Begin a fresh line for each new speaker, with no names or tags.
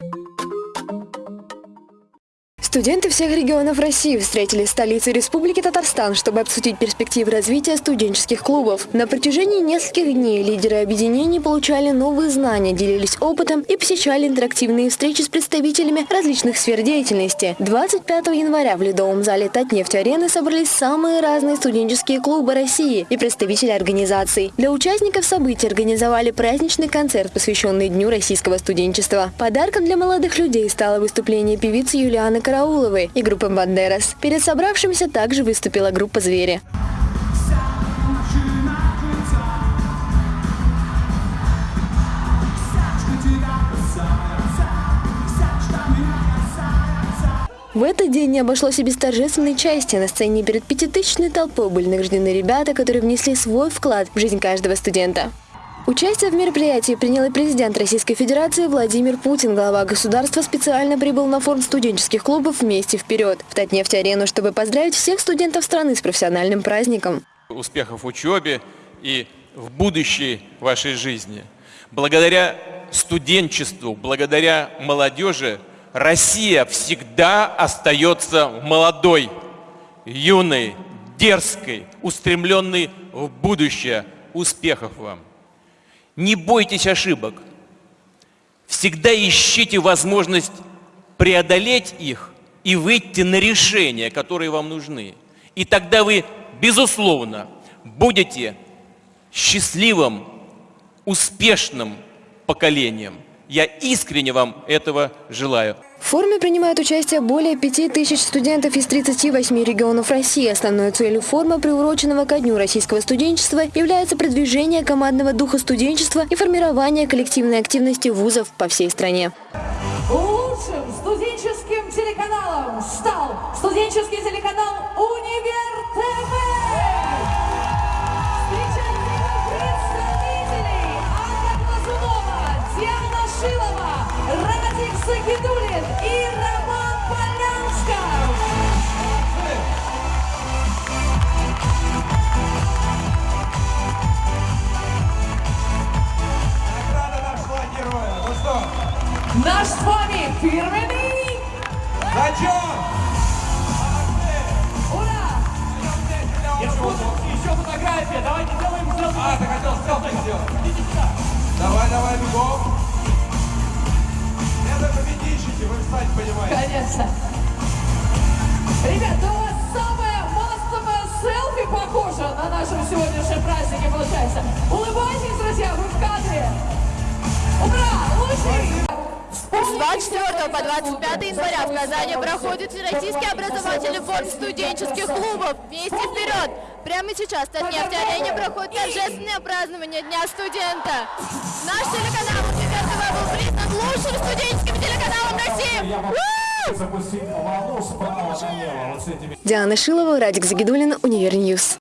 you Студенты всех регионов России встретились в столице Республики Татарстан, чтобы обсудить перспективы развития студенческих клубов. На протяжении нескольких дней лидеры объединений получали новые знания, делились опытом и посещали интерактивные встречи с представителями различных сфер деятельности. 25 января в Ледовом зале Татнефть-арены собрались самые разные студенческие клубы России и представители организаций. Для участников событий организовали праздничный концерт, посвященный Дню российского студенчества. Подарком для молодых людей стало выступление певицы Юлианы Карауловой Карауловой и группы «Бандерас». Перед собравшимся также выступила группа «Звери». В этот день не обошлось и без торжественной части. На сцене перед пятитысячной толпой были награждены ребята, которые внесли свой вклад в жизнь каждого студента. Участие в мероприятии принял и президент Российской Федерации Владимир Путин. Глава государства специально прибыл на форум студенческих клубов «Вместе вперед» в Татнефть-арену, чтобы поздравить всех студентов страны с профессиональным праздником.
Успехов в учебе и в будущей вашей жизни. Благодаря студенчеству, благодаря молодежи Россия всегда остается молодой, юной, дерзкой, устремленной в будущее. Успехов вам! Не бойтесь ошибок. Всегда ищите возможность преодолеть их и выйти на решения, которые вам нужны. И тогда вы, безусловно, будете счастливым, успешным поколением. Я искренне вам этого желаю.
В форуме принимают участие более 5000 студентов из 38 регионов России. Основной целью форума, приуроченного ко Дню российского студенчества, является продвижение командного духа студенчества и формирование коллективной активности вузов по всей стране.
Лучшим студенческим телеканалом стал студенческий телеканал «Универ ТВ». Радик Сагидулин и Роман Полянсков.
Награда нашего героя. Ну что?
Наш с вами фирменный
Зачем?
Ура!
Еще фотография. Давайте сделаем селфи. А, ты хотел селфи сделать. Давай, давай, бегом. Встать понимаете.
Конечно. Ребята, у вас самое массовое селфи похоже на нашем сегодняшнем празднике получается. Улыбайтесь, друзья, вы в кадре. Ура! Лучший!
С 24 по 25 января в Казани проходит Всероссийский образовательный форум студенческих клубов «Вместе вперед!». Прямо сейчас в Татнефть-арене проходит торжественное празднование Дня студента. Наш
Диана Шилова, Радик Загидулин, Универньюз.